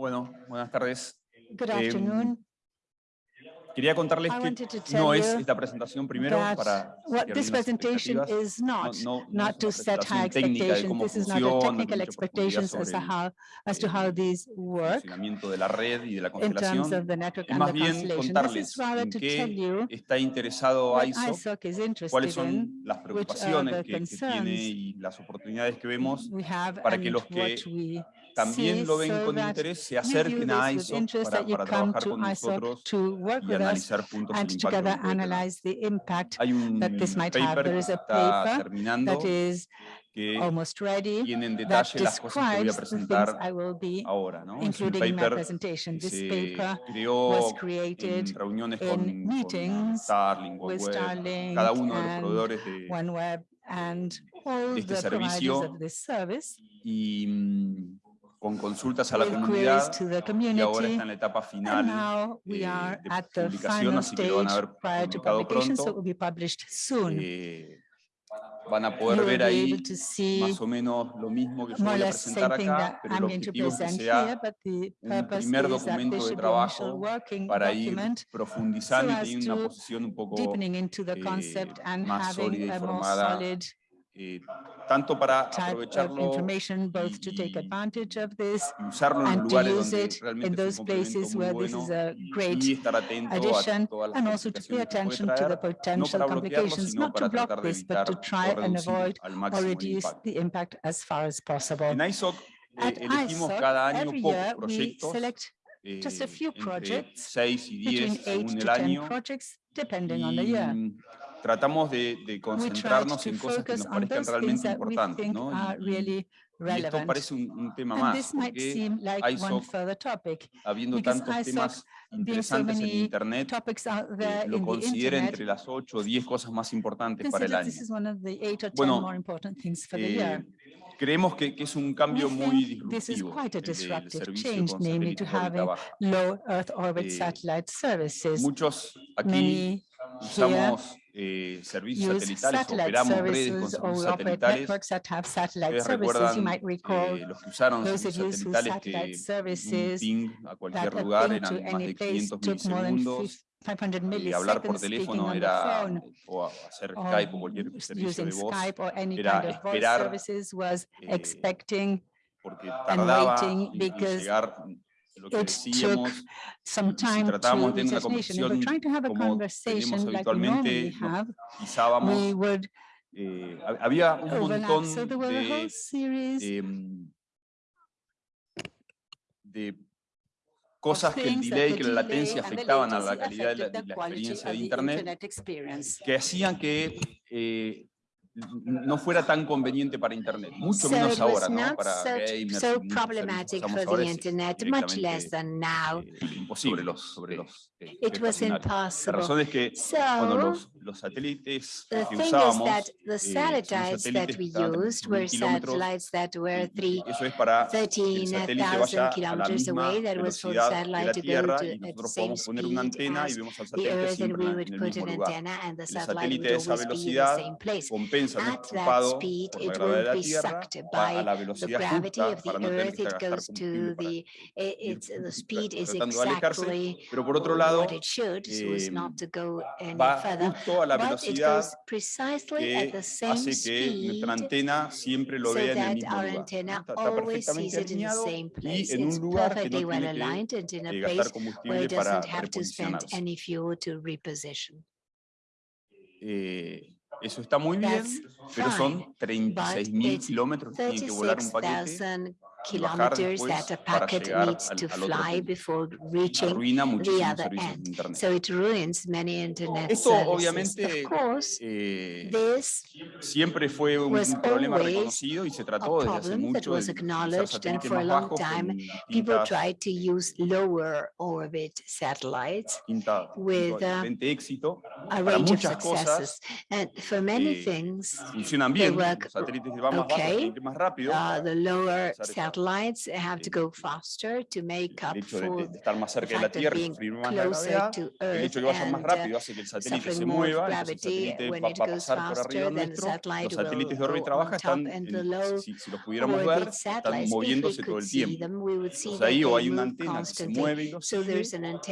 Bueno, buenas tardes. Good Em, afternoon. Quería contarles que no es esta presentación primero para this presentation is not, no- no- no not to set high expectations. This is not a technical expectations as to how, as to how these work de la red y de la constelación. of the network Es and más bien contarles en qué está interesado ISOC is cuáles son las preocupaciones que, que tiene y las oportunidades que vemos para que los que también lo ven con interés se acerquen a this with ISO interest, para, para trabajar con ISOC nosotros y analizar juntos el and impacto que together puede tener. analyze the impact Hay un that this might have. paper There que is se a está paper terminando that is que almost ready tiene en detalle las cosas que voy a presentar I will be ahora. ¿no? Es un including in my paper presentation. que This se paper creó was en created reuniones con, con with OneWeb, cada uno de los proveedores de, OneWeb and all de este servicio of this service y mm, con consultas a la comunidad y ahora está en la etapa final now we eh, are de at the publicación, así que lo van a ver publicado publication, so it pronto. will be published soon. Eh, van a poder ver ahí más o menos lo mismo que yo voy a presentar acá, pero el objetivo es que sea un purpose primer documento de trabajo working para ir profundizando y teniendo una posición un poco deepening into the eh, concept and más sólida having y formada, solid eh, tanto para type of aprovecharlo information, both to take y- advantage of this y usarlo en los and to lugares use donde it in realmente es un those complemento places muy where this bueno is a y, great y estar atento a addition todas las and also to pay complicaciones que puede attention to the traer, no potential para bloquearlo, complications, sino not to para block tratar de this, but evitar to o try and reducir avoid al or máximo el reduce impacto. the impact as far as possible. En ISOC eh, At elegimos ISOC, cada año every pocos year, we proyectos, select eh, just a few entre projects 6 y between 10 eight según to el 10 año, projects, depending on the y year. Tratamos de, de We concentrarnos en cosas que nos parezcan realmente we importantes, ¿no? Y- y- esto parece un, un tema más, porque like ISOC, habiendo tantos ISOC, temas being so interesantes en Internet, eh, lo in considera internet, entre las 8 o 10 cosas más importantes para el año. this is one of the eight or ten Bueno, more important things for the Eh, year. creemos que, que es un We cambio muy this is disruptivo del servicio change, con namely to low Earth orbit Eh, satellite services. Muchos aquí Many usamos eh, servicios satelitales, operamos redes con servicios satelitales. Ustedes recuerdan eh, los que usaron servicios satelitales que un ping a cualquier lugar eran más de place 500 took more than milisegundos. 500 y hablar por teléfono era, o hacer Skype o cualquier servicio de voz, era kind of voice esperar, services was eh, porque tardaba en- llegar lo que it decíamos si time to tratábamos de tener una conversación trying to have a como tenemos conversation like we habitualmente, nos pisábamos, eh, hab- había un montón de, em, de cosas que el delay, que la latencia afectaban a la latency calidad de la, affected de la experiencia de Internet, que hacían que eh, no fuera tan conveniente para Internet, mucho So menos ahora, ¿no? Para so, gamers so problematic for the es internet, much less directamente, than now. eh, imposible los, sobre los eh, It was estacionarios. La impossible. razón es que cuando los, los satélites the que usábamos that eh, the satellites that satélites we used 13.000 were satellites that were three, eso es para que el satélite vaya 13,000 a la kilometers away. That was for the satellite to go to y at the nosotros same podemos poner una speed antena y as vemos al the satélite Earth, and siempre we en, would en el put mismo an lugar. antenna, and the El satellite satélite would a esa always be in the velocidad same place. Empujado speed, por la it gravedad de la be Tierra, sucked va a by la the velocidad gravity justa of the para no tener Earth. que It gastar goes to combustible para the, ir tratando de alejarse, exactly pero por otro lado what it should, so as eh, not to go any va further. justo a la But it velocidad goes precisely at que the same hace que speed nuestra antena siempre lo vea en el that mismo our lugar. Está, perfectamente sees it in the alineado same y place. en It's un lugar que perfectly no well tiene que aligned and in a place gastar where combustible it para doesn't have to spend reposicionarse. any fuel to reposition. Eh, eso está muy bien, pero son 36 mil it's kilómetros que tiene que volar un paquete. 36,000 kilometers that a packet needs to fly before reaching the other end. So it ruins many internet Esto services. Of course, eh, this siempre fue un, was problema always reconocido y se a trató desde hace problem that mucho was acknowledged and for a long time people tried to use lower orbit satellites with, uh, a range of successes. And for many eh, things, funcionan they work los satélites que van más okay. tienen más rápido, uh, the lower satellites have to go faster to make up for de estar más cerca de la Tierra sufrir más la gravedad, el hecho de que vayan más rápido hace que el satélite se mueva, el satélite va, a pasar por arriba nuestro, los satélites de órbita baja están, en- si, si los pudiéramos ver, están moviéndose todo el tiempo. Entonces ahí o hay una antena que se mueve y sigue,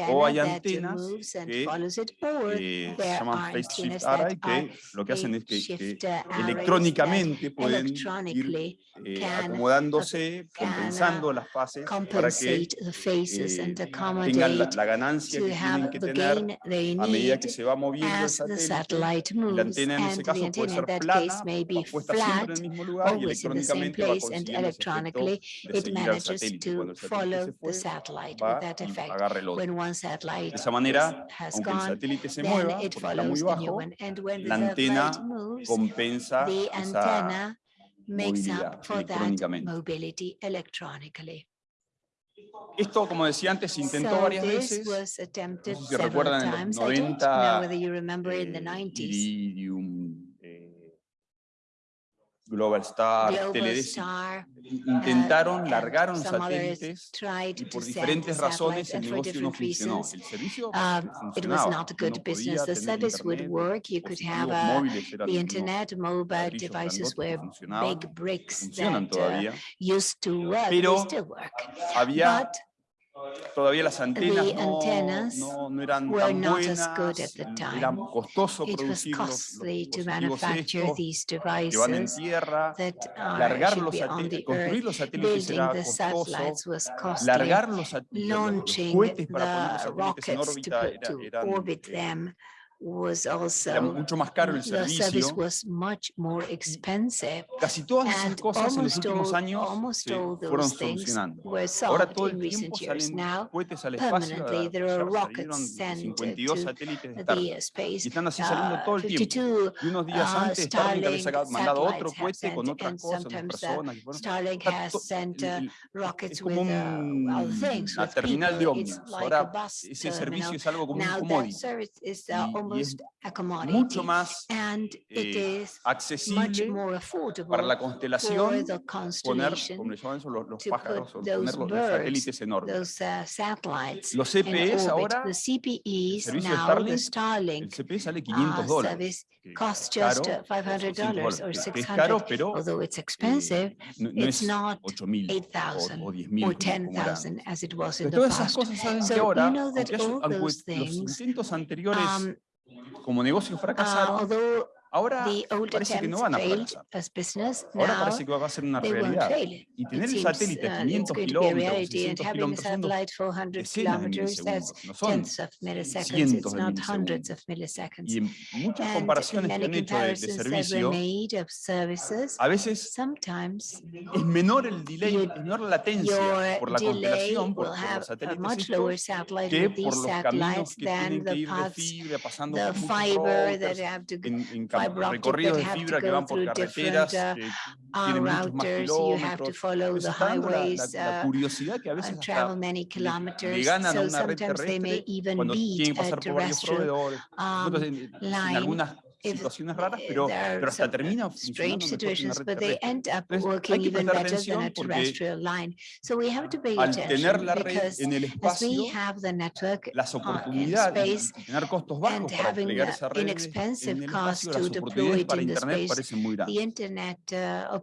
o antenna hay that antenas moves and que follows it, or eh, se llaman phase shift array que lo que hacen es que, que uh, electrónicamente pueden ir eh, acomodándose, compensando las fases para que compensate the phases eh, and tengan la, la ganancia que tienen que the tener a medida que se va moviendo el satélite. La antena en ese caso puede antenna in ser plana, puesta siempre en el mismo lugar y electrónicamente va consiguiendo ese de it seguir al manages satélite. Cuando to el satélite follow se the fue, satellite va with that y effect. agarra el otro. When one satellite De esa manera, aunque el gone, satélite se mueva, it porque está muy bajo, one. And when the la antena compensa the esa antenna makes up for that mobility electronically. Esto, como decía antes, se intentó So varias veces. was attempted si recuerdan en los times. I don't 90, know whether you remember in the eh, 90s. Iridium, eh, Global Star, Global Teledesic, Star, intentaron, and largaron satélites y por diferentes razones el negocio no funcionó. El servicio Um, it was funcionaba, not a uno good business. podía The tener service would internet, work. You could have dispositivos uh, móviles, eran the internet, mobile devices were funcionaban, big bricks that uh, todavía. used to work. They Pero still work. Había But todavía las antenas the no, antennas no, no eran were tan not as good buenas, at the era time. costoso it was producir los, los costly to dispositivos manufacture estos, van en devices tierra, largar los satélites, construir los satélites era costoso, largar los, sat- los- cohetes para poner los satélites en rockets to, órbita era, eran, was era also mucho más caro el servicio. was much more expensive. Casi todas esas cosas en los almost últimos all, años se fueron solucionando. were Ahora solved todo in el recent tiempo years. salen Now, cohetes al espacio. permanently, there are rockets salieron sent 52 to satélites de the Starlink. Y están así saliendo Uh, todo el tiempo. 52 Y unos días uh, antes Starlink había mandado otro cohete con otras cosas, uh, personas. Starlink has sent uh, rockets with uh, other things, with terminal de ómnibus. Ahora ese servicio es algo como un commodity. Uh, almost a commodity. mucho más and it eh, is much accesible more affordable para la for constelación the poner, constellation como le llaman eso, los, los pájaros, o poner los, los satélites those uh, satellites Los CPEs ahora, The CPEs servicio de now, Starlink, the el Starlink CPE sale 500 uh, dólares. costs just caro, uh, $500 dólares, or que- que es 600, caro, pero although it's eh, expensive, no, no it's not 8.000 8,000 o, o 10.000 or como- como era 10,000 as it was in the todas esas past. cosas saben So que ahora, you know that all those los things, intentos anteriores um, como negocio uh, fracasaron, although ahora the old parece que no van a business, Ahora parece que va a ser una realidad. Y tener el satélite a uh, it's 500 going to be a kilómetros, reality and 600 having a kilómetros son satellite for 100 decenas de milisegundos, no son cientos It's de not hundreds milisegundos. of milliseconds. Y en muchas comparaciones que han hecho de, de servicio, a veces sometimes es menor el delay, es menor la latencia por la constelación, por, por los satélites estos, que por los caminos satellites que tienen que ir de fibra, pasando por muchos routers, en, en recorridos de have to fibra que go van por through carreteras different, uh, que uh, tienen muchos más routers, you have to kilómetros. la, la- la uh, curiosidad que a veces and hasta travel many le, le kilometers. ganan a So una red sometimes they may terrestre even cuando tienen beat que a pasar por varios terrestrial proveedores. Nosotros en, en line algunas if situaciones raras, pero, pero hasta termina funcionando mejor que una red terrestre. hay que prestar atención porque al tener la red en el espacio, las uh, oportunidades tener costos and bajos para having desplegar esa red en inexpensive el espacio, to las deploy oportunidades it para in the Internet space, parecen muy the grandes. internet uh,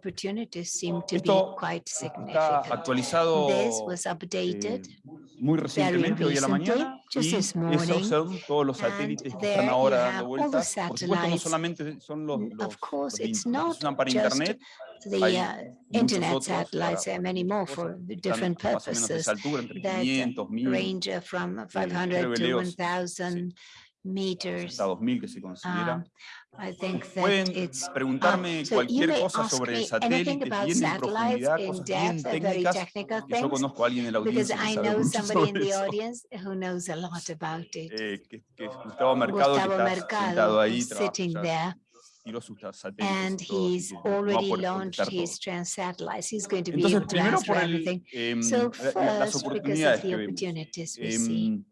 Esto Está actualizado This was eh, muy recientemente, hoy a la mañana, y esos son todos los and satélites que están ahora dando vueltas. Por supuesto, no solamente son los, N- los, Of course, los que se usan para Internet, hay uh, internet satellites, para many more for different purposes altura, entre that 500, 1000, range from creo 500 que to leo 1000 meters. hasta 2000 que se considera. Um, I think that Pueden it's preguntarme um, so you cualquier may cosa ask sobre me satélites anything about bien en satellites profundidad, in cosas bien depth, uh, very técnicas, technical que yo things, conozco a alguien en la because audiencia que I sabe know mucho somebody in sobre the eso. audience who knows a lot about it. eh, que, que es Gustavo Mercado, Gustavo que está Mercado sentado ahí, is trabaja, sitting ya there tiró sus ta- satélites and y todo, así he's que no va a already poder launched contestar his todo. trans satellites. He's going to be Entonces, able to primero answer por el, everything. em, So la- la- las first, because of oportunidades the que vemos. opportunities we see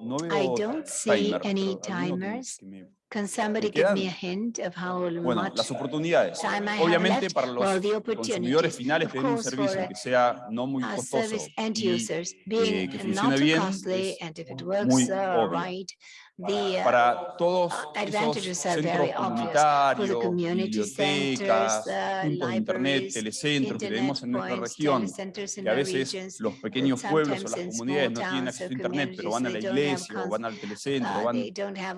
no veo I don't see timer, any timers. Can somebody give me a hint of how much las oportunidades. Time Obviamente para los consumidores finales tener un servicio que sea no muy costoso y, eh, que funcione bien, es muy uh, obvio the, uh, para todos esos centros comunitarios, bibliotecas, puntos de internet, telecentros que tenemos en nuestra región, que a veces los pequeños pueblos o las comunidades no tienen acceso a internet, pero van a la iglesia o van al telecentro, van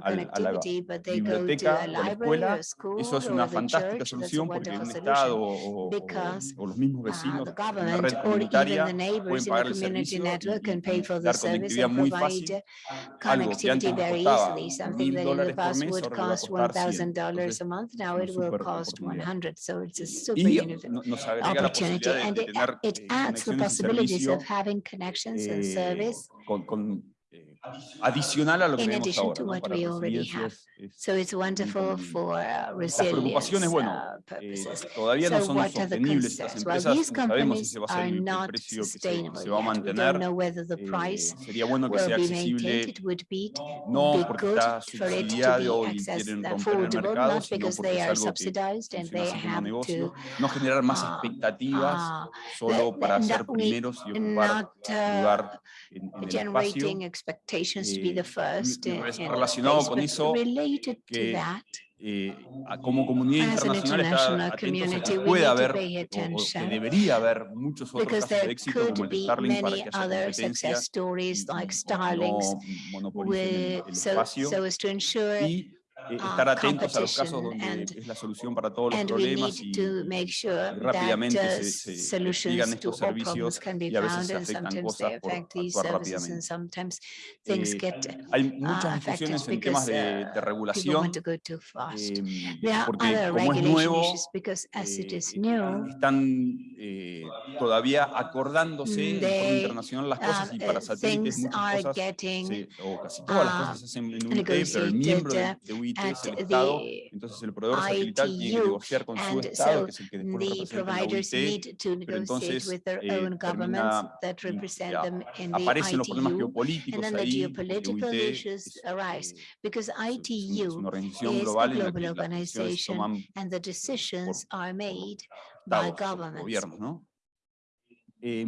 a la, a la biblioteca o a la escuela, eso es una fantástica solución porque un Estado o, o, o los mismos vecinos en la red comunitaria pueden pagar el servicio y dar conectividad muy fácil, algo que antes easily. Something that in the past would cost $1,000 a month, now it will cost 100. So it's a super opportunity. And it, it adds the possibilities of having connections and service. adicional a lo que In tenemos ahora, ¿no? para resiliencias. Es, so it's wonderful for Las bueno, eh, todavía so no son sostenibles estas empresas, well, no sabemos si se va a que se, se, mantener, eh, bueno no porque está subsidiado y quieren romper el mercado, sino porque es que un no generar más expectativas solo para ser primeros y ocupar lugar en el espacio, organizations be the eh, first relacionado con eso, related to that, eh, como comunidad internacional está que puede haber o, que debería haber muchos otros como el Starlink para que like no monopolicen el, el espacio. y estar atentos a los casos donde es la solución para todos los problemas y eh, rápidamente se, eh, digan estos servicios y a veces afectan cosas por actuar rápidamente. Eh, hay muchas discusiones en temas de, de regulación, eh, porque como es nuevo, eh, están eh, todavía acordándose en internacional las cosas y para satélites muchas cosas, se, o casi todas las cosas se hacen en UIT, pero el miembro de, de UIT at the entonces el ITU, tiene que negociar su estado, so que es el que después lo representa en la entonces eh, termina, that represent them in the ITU, los problemas geopolíticos ahí, porque es, arise, eh, because ITU es una global organization, and the decisions are made by governments. gobiernos, ¿no? Eh,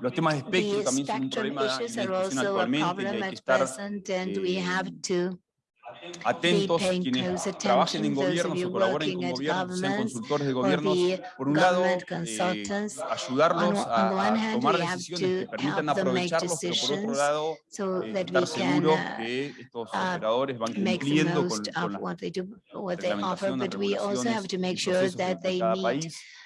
los temas de espectro también son un problema en la actualmente, hay que estar, eh, atentos quienes trabajen en gobiernos o colaboren con gobiernos, sean consultores de gobiernos, por un lado, eh, ayudarlos a, a, tomar decisiones que permitan aprovecharlos, pero por otro lado, eh, estar seguros que estos operadores van cumpliendo con, con las regulaciones, procesos de cada país,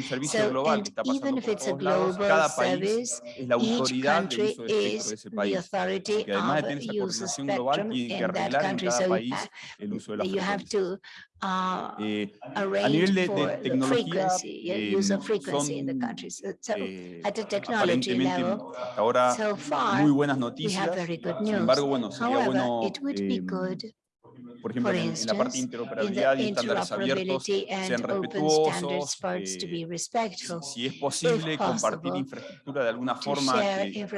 un servicio so, global que está pasando por todos lados, cada país es la autoridad del uso del espectro de ese país. Porque además de tener esa coordinación global, tiene que arreglar en cada país el uso de las frecuencias. Eh, a nivel de, de tecnología, eh, eh, muy buenas noticias por ejemplo, en, en, la parte de interoperabilidad y estándares abiertos sean respetuosos, eh, si es posible compartir infraestructura de alguna forma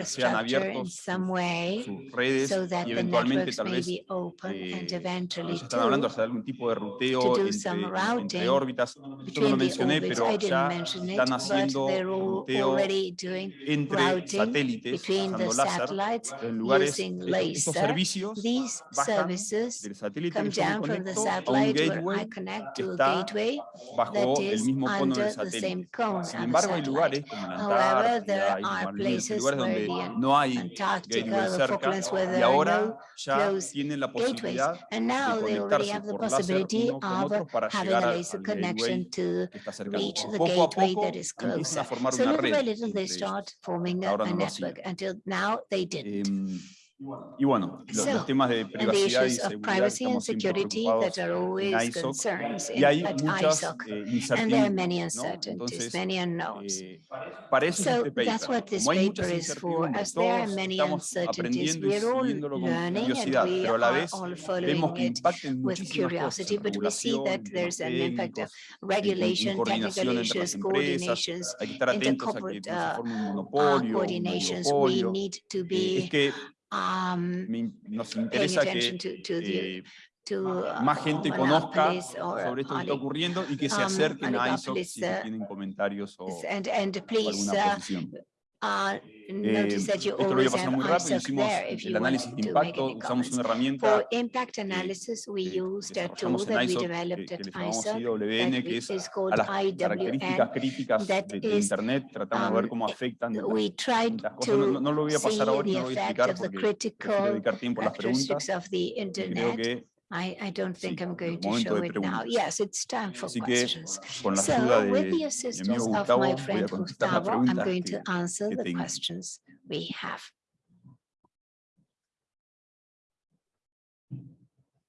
sean abiertos sus, redes so y eventualmente tal vez eh, están hablando hasta de algún tipo de ruteo entre, órbitas. No lo mencioné, pero ya están haciendo entre satélites, usando láser, en lugares, estos servicios del satélite come down from the satellite where I connect to the gateway that is under the same cone and embargo, hay lugares However, there are places where Antarctica or Falklands where there are no close gateways. And now they already have the possibility of having a laser connection to reach the gateway that is closer. So little by little they start forming a network. Until now, they didn't. Y bueno, los, los So, temas de privacidad y issues of seguridad privacy and estamos siempre security preocupados that are always ISOC, concerns y hay at muchas ISOC. eh, And there are many incertidumbres, ¿no? uncertainties, Entonces, many unknowns. eh, para eso es So este that's paper. what this Como hay muchas paper is for, incertidumbres, as there are todos many estamos uncertainties. aprendiendo y We are all siguiéndolo con learning and curiosidad, pero a la vez all vemos following que it impacta en with muchísimas cosas, curiosity, en but we see regulación, that en temas there's an impact of técnicos, en- en regulation, coordinación technical entre las issues, empresas, coordinations, hay que estar atentos a que no se uh, forme un uh, monopolio, un oligopolio. Eh, es que um, nos interesa que to, to the, eh, to uh, más gente conozca sobre esto que está ocurriendo y que se um, acerquen a ISOC si uh, tienen comentarios o, o and, and please alguna uh, posición. You esto lo voy a pasar muy rápido, hicimos el análisis de impacto, usamos una herramienta que desarrollamos en ISOC, que, que le llamamos IWN, que es a las características críticas de, de Internet, tratamos de ver um, cómo afectan las cosas. No, no- lo voy a pasar ahora, no lo voy a explicar porque critical dedicar tiempo a las preguntas. Creo que I, I don't think Sí, I'm going to show it now. Yes, it's time for Así questions. So de with the assistance amigo of my friend Gustavo, I'm going to answer the questions we have.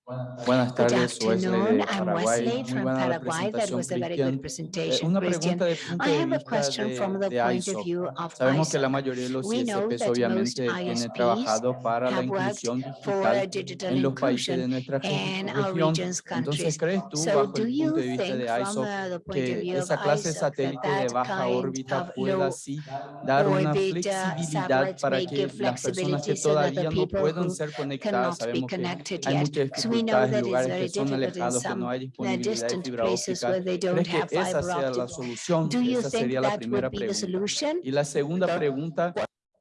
Buenas Good tardes, Wesley afternoon. de I'm Paraguay. Wesley Muy from buena la Paraguay. That presentación, was a very Cristian. good Eh, presentation, Una Christian. pregunta de punto I de have a vista question de, from the de point of ISOC. view of Sabemos que la mayoría de los We know ISPs that most obviamente trabajado para la inclusión for digital digital en los países de nuestra región. Entonces, countries. ¿crees tú, So bajo do el you punto de vista think de from ISOC, uh, the point of que view of esa clase de satélite de baja órbita of pueda low así dar una orbit, uh, flexibilidad para que give las personas que todavía no people puedan who ser conectadas? Sabemos que hay muchas we know that it's lugares very que son difficult in alejados, que no some hay disponibilidad de distant fibra places óptica. where they don't ¿Crees que have fiber optic. Do you think that would be the solution? Y la segunda pregunta,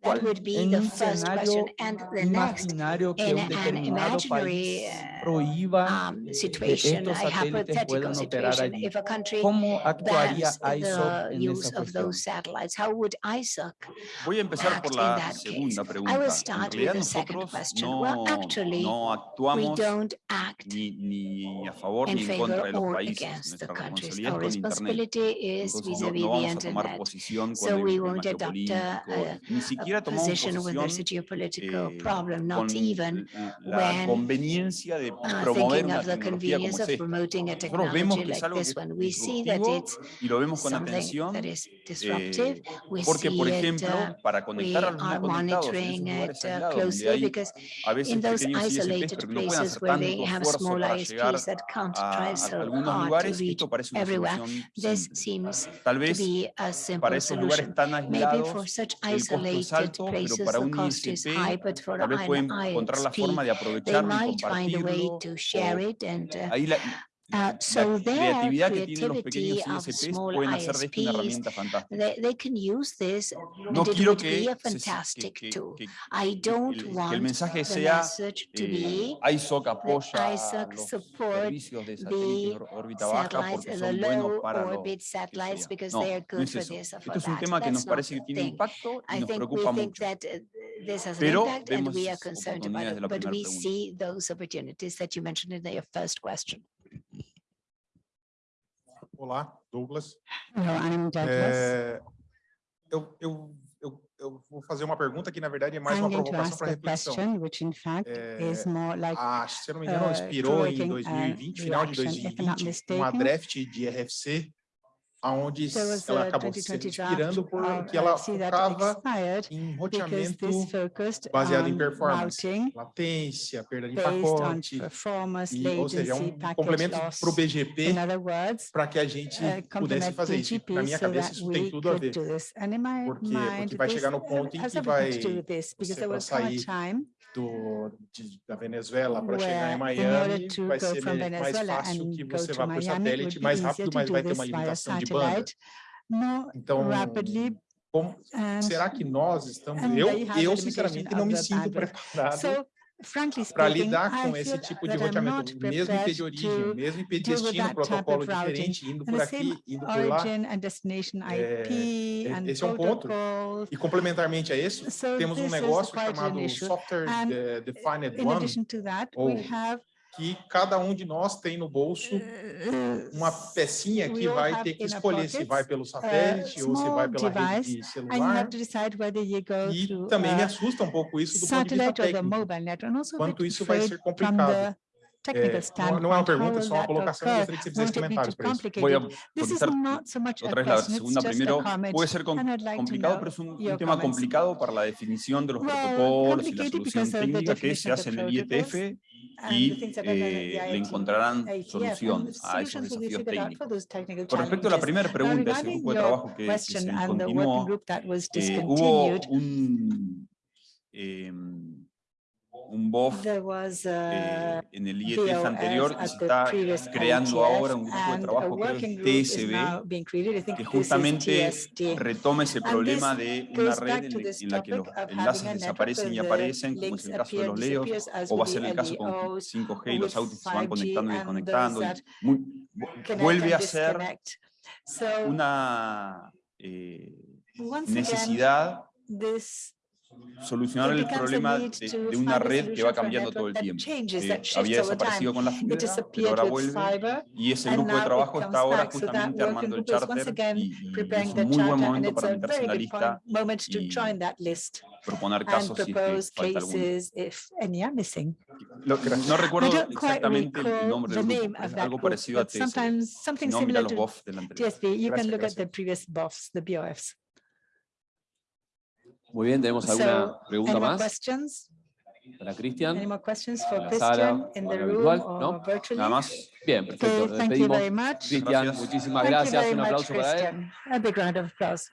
That would be en the un first question. escenario And the next imaginario que in un an determinado imaginary, país uh, prohíba um, situation, estos a satélites hypothetical puedan operar situation. allí. If a country ¿Cómo actuaría bans ISOC the en use esa of cuestión? those satellites, how would ISOC Voy a empezar act por in la that case? segunda I pregunta. will En start with realidad the second nosotros question. no, Well, actually, no we actuamos don't act ni, ni a favor in ni en contra favor de los or países. against the Nuestra countries. responsabilidad Our es con Internet. responsibility is Entonces no, vis-à-vis no the vamos a tomar internet. posición So cuando hay we un won't tema adopt a- geopolítico. Ni a siquiera tomamos position when there's a posición geopolitical eh, problem, not con even l- la when, conveniencia de uh, promover thinking una of the tecnología como convenience es of esta. promoting a Nosotros vemos technology que es like algo this que one. es We see that disruptivo it's y lo vemos con something atención that is disruptive. eh, We porque, por see it, ejemplo, uh, para we conectar a los no are conectados en esos monitoring lugares it uh, aislados, donde closely hay because a veces in those pequeños ISPs, isolated pero que no pueden places hacer where tanto they have esfuerzo small para llegar ISPs that can't a, try a so algunos hard to lugares, reach esto parece una everywhere. solución This simple. seems Tal to vez be a simple para esos lugares solution. tan Maybe for aislados such el costo es isolated alto, pero para un ISP tal vez pueden encontrar la forma de they aprovecharlo y might find a way compartirlo. to o share it and uh, ahí la, Uh, la so their creatividad que tienen los creativity pequeños of ISPs small pueden hacer de esto una ISPs, herramienta fantástica. they, they can use this No and it quiero would be que, a se- fantastic que- que- tool. que- I don't el- que el want mensaje the sea message to eh, be ISOC apoya ISOC los support servicios de satélites de the or- órbita baja satellites, porque the son buenos low para lo orbit que satellites sea. because No, they are no good es for eso. this or for Esto es un that. tema que nos That's not parece que the tiene thing. impacto y I nos think we preocupa think mucho. that uh, this has an Pero impact and we are vemos concerned about oportunidades de it, la but primera we pregunta. see those opportunities that you mentioned in your first question. Olá, Douglas. Hello, I'm Douglas. É, eu, eu, eu, eu vou fazer uma pergunta que, na verdade, é mais I'm uma provocação para a reflexão. question, which in fact is É, more like a, se eu não me engano, uh, expirou em provoking, uh, 2020, final de reaction. If I'm not 2020, uma draft de RFC, onde there was ela a acabou se 2020 draft expirando of porque ela RFC that focava expired em because roteamento this focused baseado em on performance, routing latência, perda de based on pacote, performance, e, ou seja, é latency, um packet complemento loss. para o BGP In other words, para que a gente uh, pudesse complement fazer isso. BGP Na minha so cabeça, that isso tem we tudo a could ver. do this. And in my Porque- mind, porque vai this chegar no ponto em has que everything to do vai- with this, because você there vai will come a sair time do, de- da Venezuela para chegar where em in Miami, order to vai go ser from me- mais Venezuela fácil que and go você to vá por Miami, it satélite, would be mais easier rápido, to mas do vai ter this uma via limitação de banda. Satellite more Então, rapidly. como, And será que nós estamos... and Eu, they have the eu limitation sinceramente, não of me the sinto bandwidth. preparado so frankly para speaking, lidar I com feel esse tipo de that I'm roteamento, not mesmo IP prepared de origem, to mesmo IP deal with destino, that type protocolo of routing. diferente, indo and por the same aqui, indo por lá. origin and destination É, IP and esse é um ponto. protocols. E complementarmente a isso, So temos um this is negócio quite an chamado issue. Software And de- Defined In One, addition to that, ou we have que cada um de nós tem no bolso Uh, uma pecinha que we all vai have ter que in our escolher se pockets, vai pelo satélite ou se small vai pela rede device, de And you celular. have to decide whether you go E through também me a assusta um pouco isso do ponto de vista satellite or the técnico. mobile network. And also a bit Quanto isso vai afraid ser from complicado. É, não- standpoint. não é uma how pergunta, é will só uma that colocação. Eu occur? gostaria que você fizesse Won't it be comentários too para isso. Voy a complicated? This is contestar not so much a otra vez la question, it's segunda. just a Primero, comment. puede ser com- and I'd like to complicado, know pero es un, tema comments. complicado para la definición de los Well, protocolos y la complicated solución because of the técnica que se definition of hace en the el IETF y eh, le encontrarán soluciones a esos desafíos técnicos. Con respecto a la primera pregunta, ese grupo de trabajo que, que se was eh, hubo un, em, un BOF eh, en el IETF anterior y se está creando IETF, ahora un grupo de trabajo, creo TSB, que justamente retoma ese problema de una red en, la que los enlaces desaparecen y aparecen, como es el caso de los LEOs, o va a ser el caso con LEOs 5G y los autos que se van 5G conectando y and desconectando. y muy- vuelve a ser una eh, necesidad solucionar el problema de, de una red que va cambiando todo el tiempo. Eh, había desaparecido con la fibra, pero ahora vuelve y ese grupo de trabajo está ahora justamente armando el charter y, y es un muy buen momento para a meterse en la lista y proponer casos si es que falta alguno. no recuerdo exactamente el nombre del grupo, es algo parecido a TSB. sometimes Si something no, mira los to BOF del anterior. TSB. You can look at the previous BOFs, the BOFs. Muy bien, ¿tenemos alguna So, pregunta Any más questions? para Any Cristian? more questions for En la sala, Christian in the en la room virtual, or ¿no? virtually? Nada más. Bien, perfecto. Okay, Nos thank you despedimos. very much. Cristian, muchísimas gracias. Un much, aplauso para él. Christian. A big round of applause.